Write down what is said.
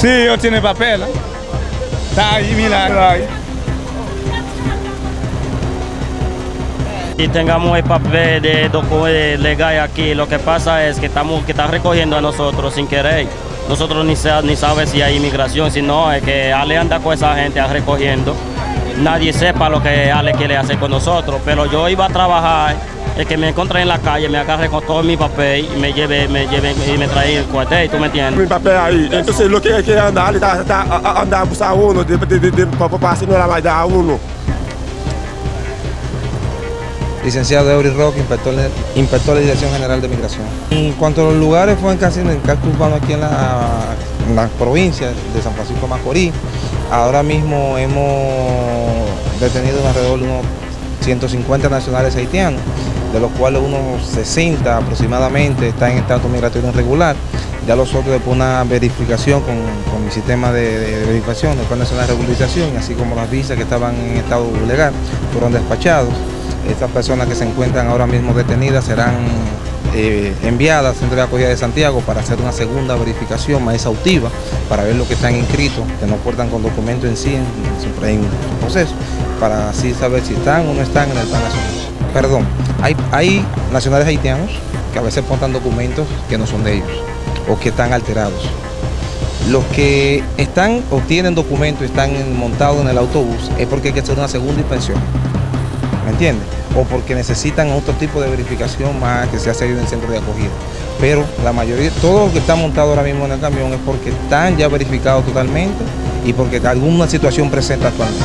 Sí, ellos tienen papel. Está ahí, mira. Ahí. Y tengamos el papel de documento legal aquí, lo que pasa es que estamos que están recogiendo a nosotros sin querer. Nosotros ni, sa- ni si hay inmigración, si no, es que Ale anda con esa gente recogiendo. Nadie sepa lo que Ale quiere hacer con nosotros, pero yo iba a trabajar, el que me encontré en la calle, me agarré con todo mi papel y me llevé, me llevé y me traí el cuartel, ¿tú me entiendes? Mi papel aí. Então, se lo que é que andar, ele tá, tá a- a- andar buscar uno, de, de, de, de, para não era mais dar uno. Licenciado Eury Roque, inspector, de- inspector de Dirección General de Migración. En cuanto a los lugares, fue en casi en el casco urbano aquí en la, en la provincia de San Francisco de Macorís. Ahora mismo hemos detenido alrededor de unos 150 nacionales haitianos, de los cuales unos 60 aproximadamente están en estado migratorio irregular. Ya los otros después de una verificación con, con mi sistema de, de verificación, el Plan Nacional de Regularización, así como las visas que estaban en estado legal, fueron despachados. Estas personas que se encuentran ahora mismo detenidas serán eh, enviadas al Centro de Acogida de Santiago para hacer una segunda verificación más exhaustiva, para ver lo que están inscritos, que no portan con documento en sí, en- hay un proceso, para así saber si están o no están en el plan nacional. Perdón, hay, hay nacionales haitianos que a veces portan documentos que no son de ellos o que están alterados. Los que están o tienen documentos y están montados en el autobús es porque hay que hacer una segunda inspección. ¿me entiendes? O porque necesitan otro tipo de verificación más que se hace en el centro de acogida. Pero la mayoría, todo lo que está montado ahora mismo en el camión es porque están ya verificados totalmente y porque alguna situación presenta actualmente.